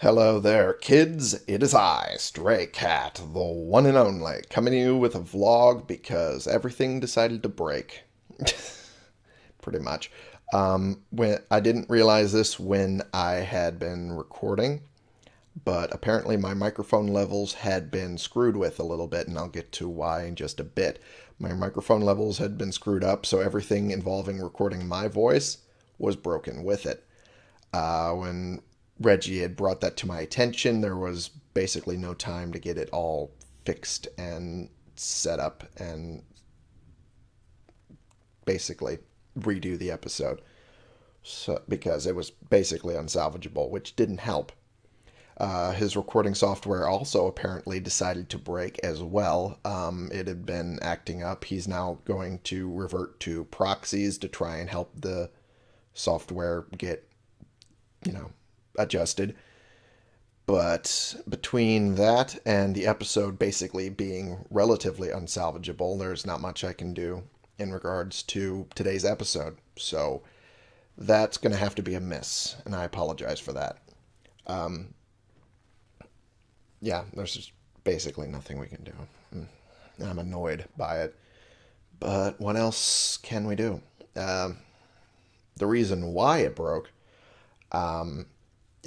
Hello there, kids. It is I, Stray Cat, the one and only, coming to you with a vlog because everything decided to break. Pretty much. Um, when I didn't realize this when I had been recording, but apparently my microphone levels had been screwed with a little bit, and I'll get to why in just a bit. My microphone levels had been screwed up, so everything involving recording my voice was broken with it. Uh, when Reggie had brought that to my attention. There was basically no time to get it all fixed and set up and basically redo the episode. So, because it was basically unsalvageable, which didn't help. Uh, his recording software also apparently decided to break as well. Um, it had been acting up. He's now going to revert to proxies to try and help the software get, you know, adjusted. But between that and the episode basically being relatively unsalvageable, there's not much I can do in regards to today's episode. So that's going to have to be a miss, and I apologize for that. Um, yeah, there's just basically nothing we can do. Hmm. I'm annoyed by it. But what else can we do? Um, the reason why it broke um,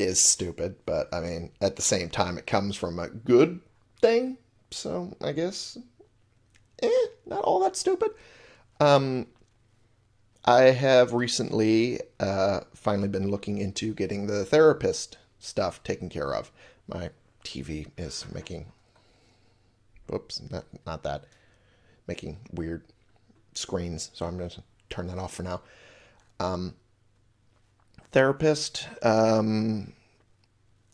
is stupid, but I mean, at the same time, it comes from a good thing, so I guess, eh, not all that stupid. Um, I have recently uh, finally been looking into getting the therapist stuff taken care of. My TV is making, whoops, not, not that, making weird screens, so I'm going to turn that off for now. Um, therapist um,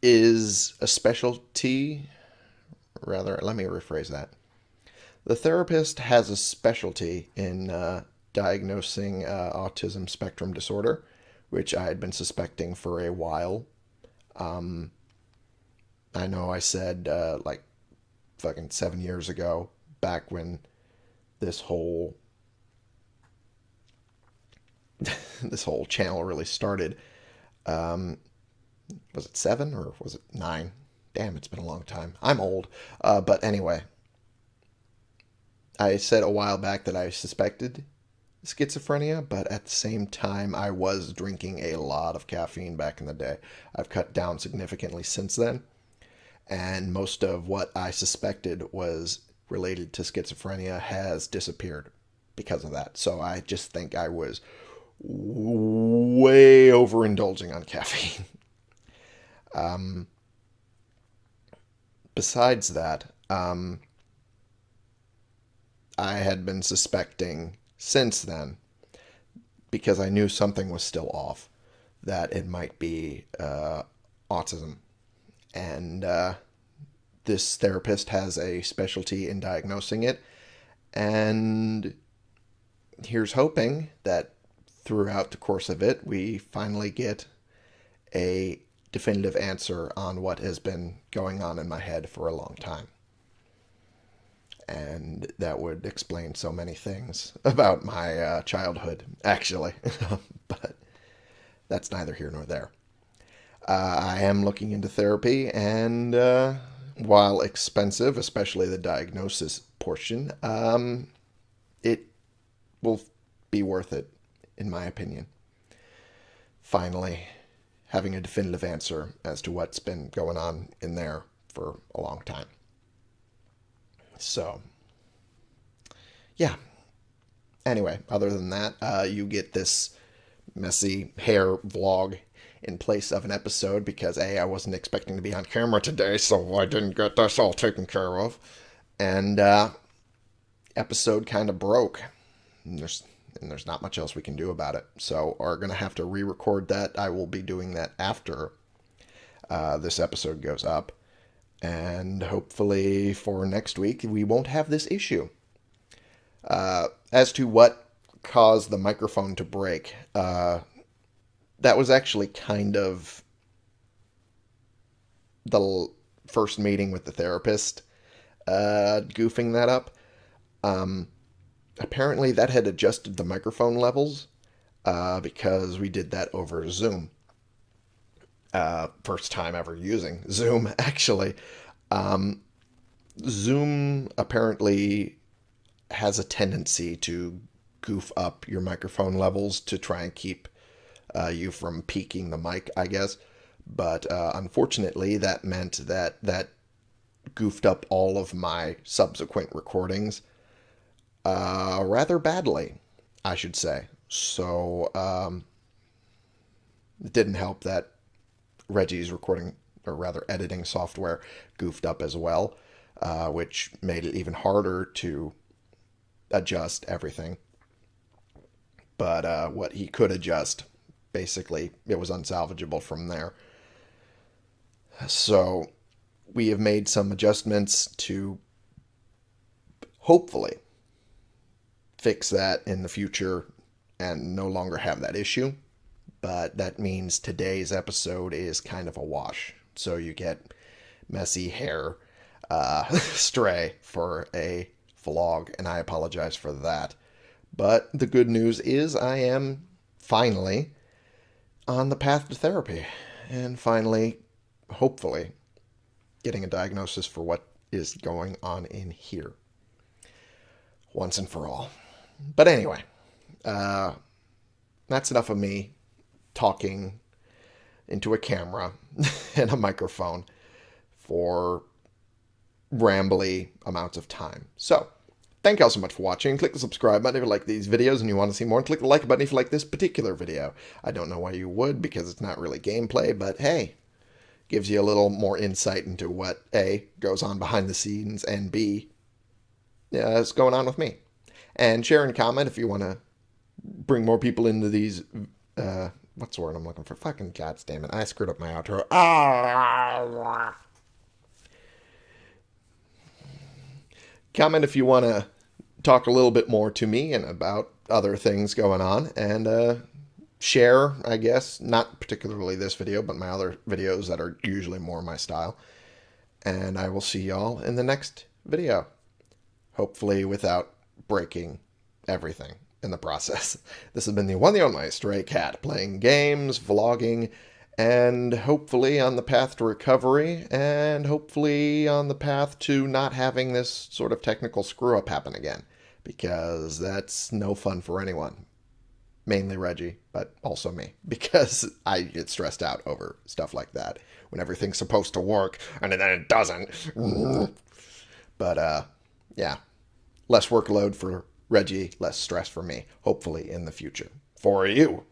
is a specialty. Rather, let me rephrase that. The therapist has a specialty in uh, diagnosing uh, autism spectrum disorder, which I had been suspecting for a while. Um, I know I said uh, like fucking seven years ago, back when this whole this whole channel really started. Um, was it seven or was it nine? Damn, it's been a long time. I'm old. Uh, but anyway, I said a while back that I suspected schizophrenia, but at the same time, I was drinking a lot of caffeine back in the day. I've cut down significantly since then, and most of what I suspected was related to schizophrenia has disappeared because of that. So I just think I was way overindulging on caffeine. um, besides that, um, I had been suspecting since then, because I knew something was still off, that it might be uh, autism. And uh, this therapist has a specialty in diagnosing it. And here's hoping that throughout the course of it, we finally get a definitive answer on what has been going on in my head for a long time. And that would explain so many things about my uh, childhood, actually. but that's neither here nor there. Uh, I am looking into therapy, and uh, while expensive, especially the diagnosis portion, um, it will be worth it in my opinion. Finally, having a definitive answer as to what's been going on in there for a long time. So, yeah. Anyway, other than that, uh, you get this messy hair vlog in place of an episode because A, I wasn't expecting to be on camera today, so I didn't get this all taken care of. And uh, episode kind of broke. There's and there's not much else we can do about it. So are going to have to re-record that. I will be doing that after uh, this episode goes up. And hopefully for next week, we won't have this issue. Uh, as to what caused the microphone to break, uh, that was actually kind of the first meeting with the therapist uh, goofing that up. Um, apparently that had adjusted the microphone levels uh, because we did that over Zoom. Uh, first time ever using Zoom, actually. Um, Zoom apparently has a tendency to goof up your microphone levels to try and keep uh, you from peaking the mic, I guess. But uh, unfortunately, that meant that that goofed up all of my subsequent recordings uh, rather badly, I should say. So um, it didn't help that Reggie's recording, or rather editing software, goofed up as well, uh, which made it even harder to adjust everything. But uh, what he could adjust, basically, it was unsalvageable from there. So we have made some adjustments to hopefully fix that in the future and no longer have that issue. But that means today's episode is kind of a wash. So you get messy hair uh, stray for a vlog, and I apologize for that. But the good news is I am finally on the path to therapy and finally, hopefully, getting a diagnosis for what is going on in here once and for all. But anyway, uh, that's enough of me talking into a camera and a microphone for rambly amounts of time. So, thank you all so much for watching. Click the subscribe button if you like these videos and you want to see more. And click the like button if you like this particular video. I don't know why you would because it's not really gameplay, but hey, gives you a little more insight into what A, goes on behind the scenes, and B, yeah, is going on with me. And share and comment if you want to bring more people into these, uh, what's the word I'm looking for? Fucking gods damn it. I screwed up my outro. Ah! Comment if you want to talk a little bit more to me and about other things going on. And uh, share, I guess, not particularly this video, but my other videos that are usually more my style. And I will see y'all in the next video. Hopefully without breaking everything in the process. This has been the one the only Stray Cat, playing games, vlogging, and hopefully on the path to recovery, and hopefully on the path to not having this sort of technical screw up happen again, because that's no fun for anyone. Mainly Reggie, but also me, because I get stressed out over stuff like that when everything's supposed to work and then it doesn't. But, uh, yeah, less workload for Reggie, less stress for me, hopefully in the future. For you.